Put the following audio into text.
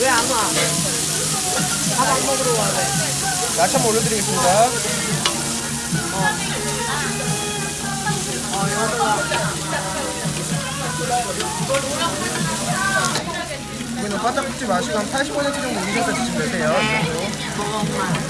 왜 안 와? 밥 안 먹으러 와, 왜? 야채 한번 올려드리겠습니다. 어, 여도 와. 이거는 바짝 굽지 마시고 한 80% 정도 익혀서 드시면 되세요. 네. 이 정도. 먹어, 엄마.